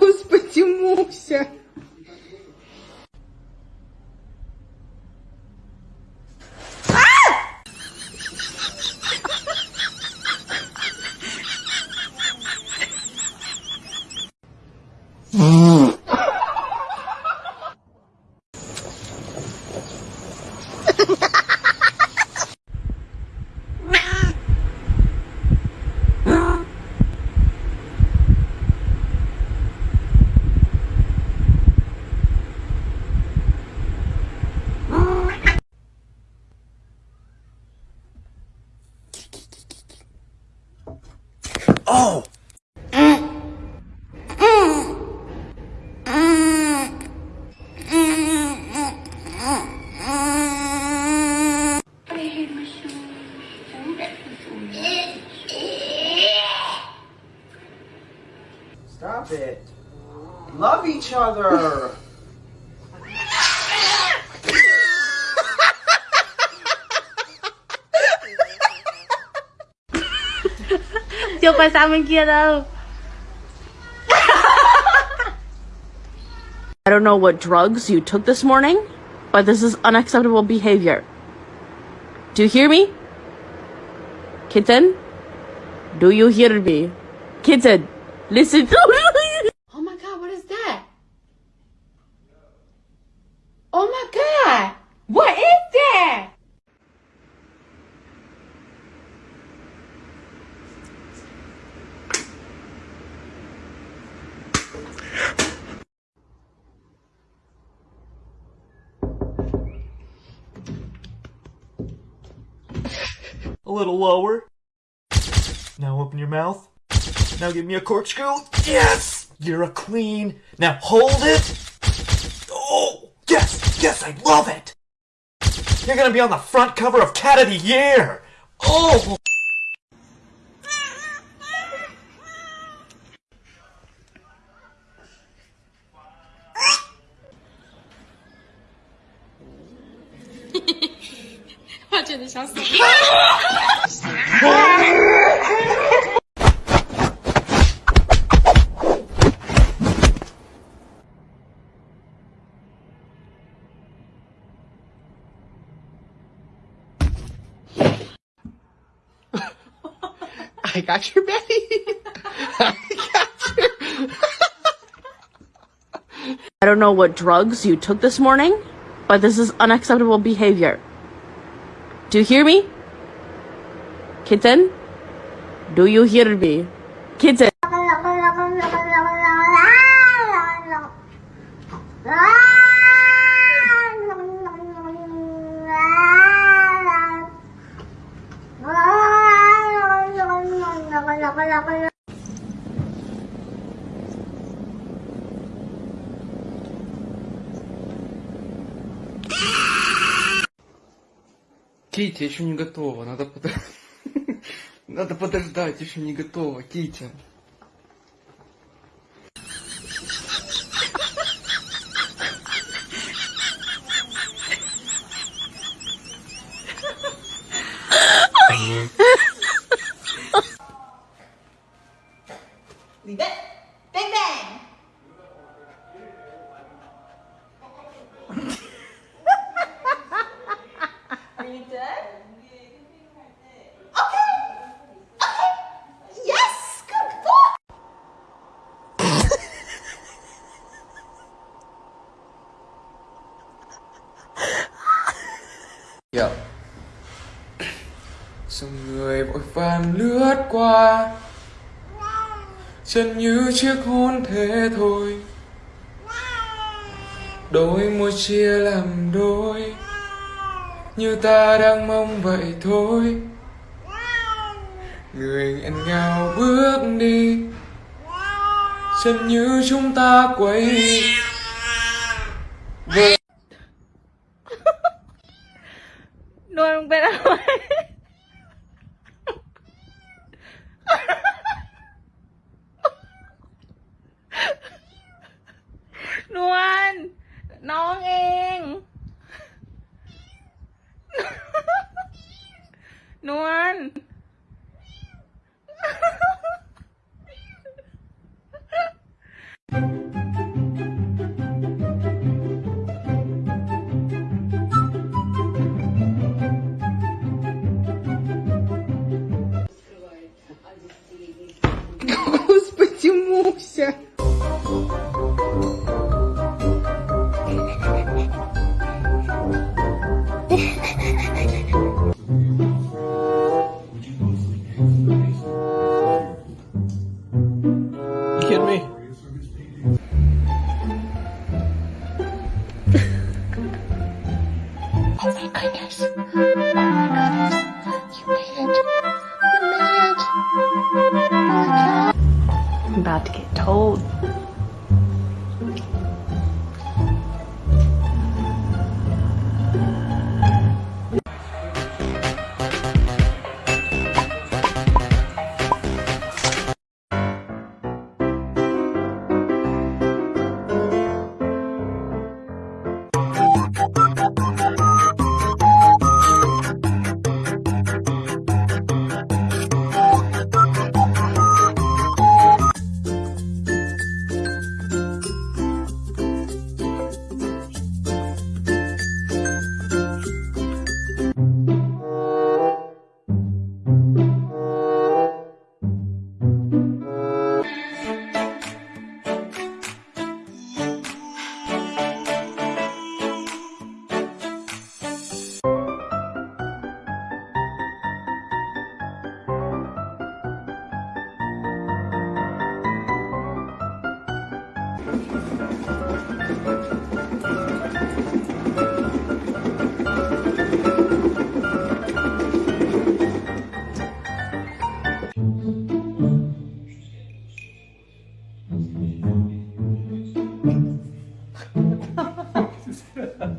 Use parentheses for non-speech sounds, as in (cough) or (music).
Господи, Муся. Oh! Stop it. Love each other. I don't know what drugs you took this morning, but this is unacceptable behavior. Do you hear me? Kitten? Do you hear me? Kitten, listen. (laughs) Oh my god, what is that? Oh my god! What is that? A little lower. Now open your mouth. Now give me a corkscrew. Yes! You're a queen. Now hold it. Oh, yes, yes, I love it. You're gonna be on the front cover of Cat of the Year. Oh! (laughs) I got your Betty. I got your. I don't know what drugs you took this morning, but this is unacceptable behavior. Do you hear me? Kitten? Do you hear me? Kitten. Китя, еще не готова, надо под... (laughs) Надо подождать, еще не готова, Китя. It. Bang bang. Vàng lướt qua. Chân như chiếc hôn thế thôi. Đôi môi chia làm đôi. Như ta đang mong vậy thôi. Người nghẹn ngào bước đi. Chân như chúng ta quay about to get told. Yeah. (laughs)